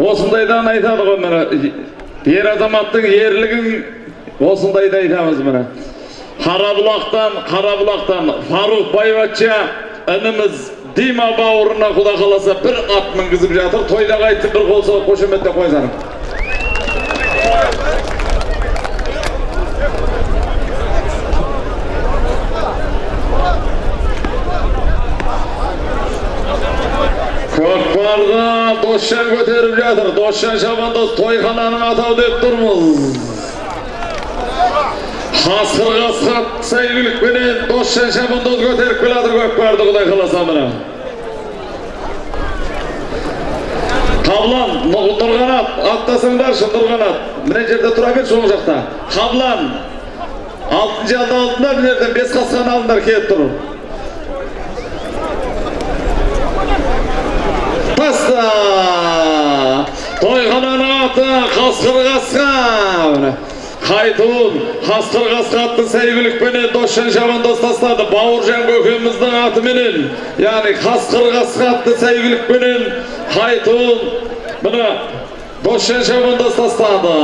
осындайдан айтады ғой міне ер азаматтың ерлігін осындайда айтамыз міне. Қарабұлақтан қарабұлақтан фаруқ байбатша ініміз дима бауырына құда қаласа бір ат мінгізіп жатыр тойда қайтып бір қол соғып қошеметтеп қойсаңыз көкпарға досжан көтеріп жатыр досжан шабандоз тойхананың атау деп тұрмыз қасқыр қасқат сәйгүлікпенен досжан шабандоз көтеріп келе жатыр көкпарды құдай қаласа міне қаблан Нұр- нұрғанат аттасаңдаршы нұрғанат мына жерде тұра берші оң жақта қаблан алтын жалды алдыңдар мына бес қасқаны алыңдар келіп тұр тойхананың аты қасқыр қасқа қайтуын қасқыр қасқа атты сәйгүлікпенен досжан шабандоз тастады бауыржан көкеміздің атыменен яғни қасқыр қасқа атты сәйгүлікпенен қайтуын міне досжан шабандоз тастады